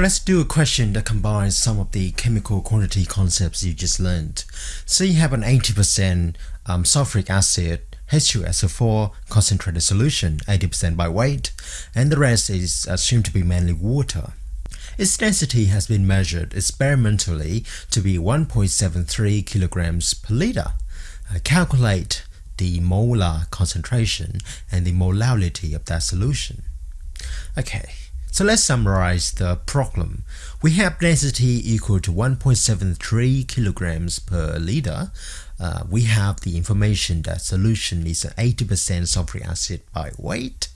Let's do a question that combines some of the chemical quantity concepts you just learned. So you have an 80% um, sulfuric acid H2SO4 concentrated solution, 80% by weight, and the rest is assumed to be mainly water. Its density has been measured experimentally to be 1.73 kilograms per liter. Uh, calculate the molar concentration and the molality of that solution. Okay, so let's summarize the problem. We have density equal to 1.73 kilograms per liter. Uh, we have the information that solution is 80% sulfuric acid by weight.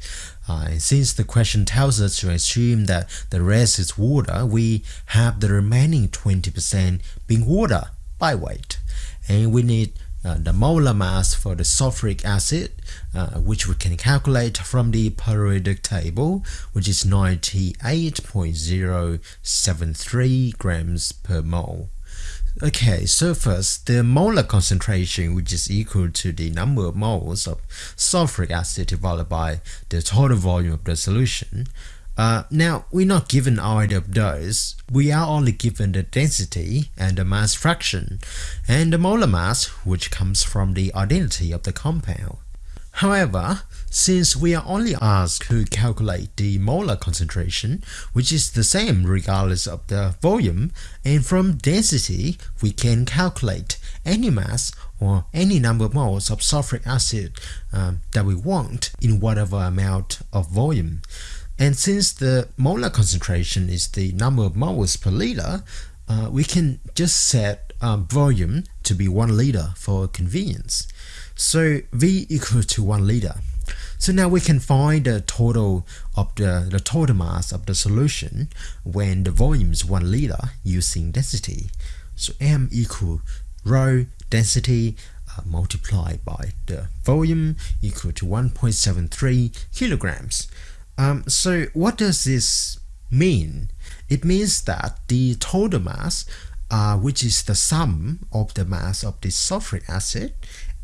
Uh, and since the question tells us to assume that the rest is water, we have the remaining 20% being water by weight. And we need uh, the molar mass for the sulfuric acid, uh, which we can calculate from the periodic table, which is 98.073 grams per mole. Okay, so first, the molar concentration, which is equal to the number of moles of sulfuric acid divided by the total volume of the solution, uh, now, we're not given either of those, we are only given the density and the mass fraction, and the molar mass, which comes from the identity of the compound. However, since we are only asked to calculate the molar concentration, which is the same regardless of the volume, and from density we can calculate any mass or any number of moles of sulfuric acid um, that we want in whatever amount of volume. And since the molar concentration is the number of moles per liter, uh, we can just set um, volume to be 1 liter for convenience. So V equal to 1 liter. So now we can find the total of the, the total mass of the solution when the volume is 1 liter using density. So M equal rho density uh, multiplied by the volume equal to 1.73 kilograms. Um, so what does this mean? It means that the total mass, uh, which is the sum of the mass of the sulfuric acid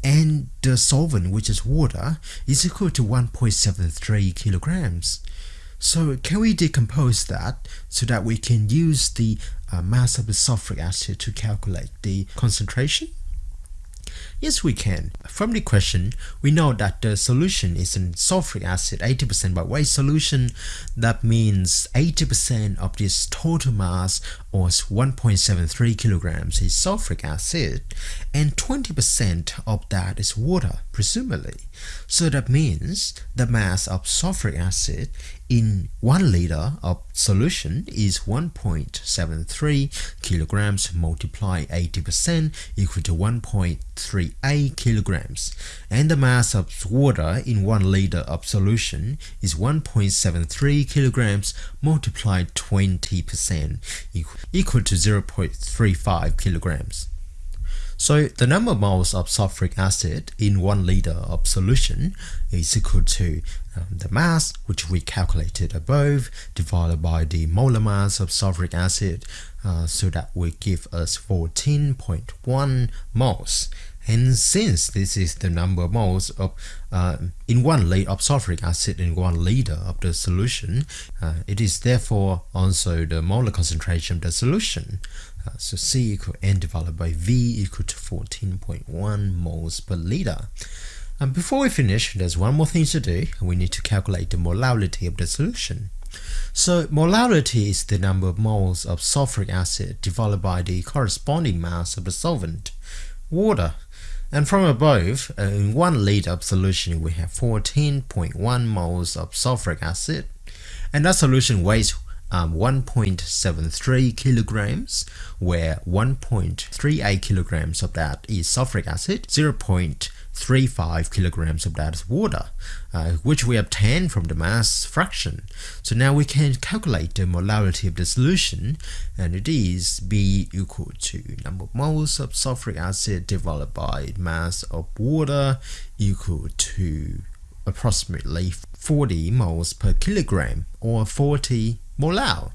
and the solvent, which is water, is equal to 1.73 kilograms. So can we decompose that so that we can use the uh, mass of the sulfuric acid to calculate the concentration? Yes, we can. From the question, we know that the solution is a sulfuric acid 80% by weight solution. That means 80% of this total mass or 1.73 kilograms is sulfuric acid and 20% of that is water, presumably. So that means the mass of sulfuric acid in 1 liter of solution is 1.73 kilograms multiplied 80% equal to 1.38 kilograms and the mass of water in 1 liter of solution is 1.73 kilograms multiplied 20% equal to 0.35 kilograms. So the number of moles of sulfuric acid in 1 liter of solution is equal to the mass which we calculated above divided by the molar mass of sulfuric acid uh, so that will give us 14.1 moles. And since this is the number of moles of uh, in one liter of sulfuric acid in one liter of the solution, uh, it is therefore also the molar concentration of the solution. Uh, so C equal N divided by V equal to 14.1 moles per liter. And before we finish, there's one more thing to do. We need to calculate the molality of the solution. So molality is the number of moles of sulfuric acid divided by the corresponding mass of the solvent, water. And from above, uh, in 1 liter of solution, we have 14.1 moles of sulfuric acid. And that solution weighs um, 1.73 kilograms, where 1.38 kilograms of that is sulfuric acid, 0.35 kilograms of that water, uh, which we obtain from the mass fraction. So now we can calculate the molality of the solution, and it is B equal to number of moles of sulfuric acid divided by mass of water equal to approximately 40 moles per kilogram or 40 molar.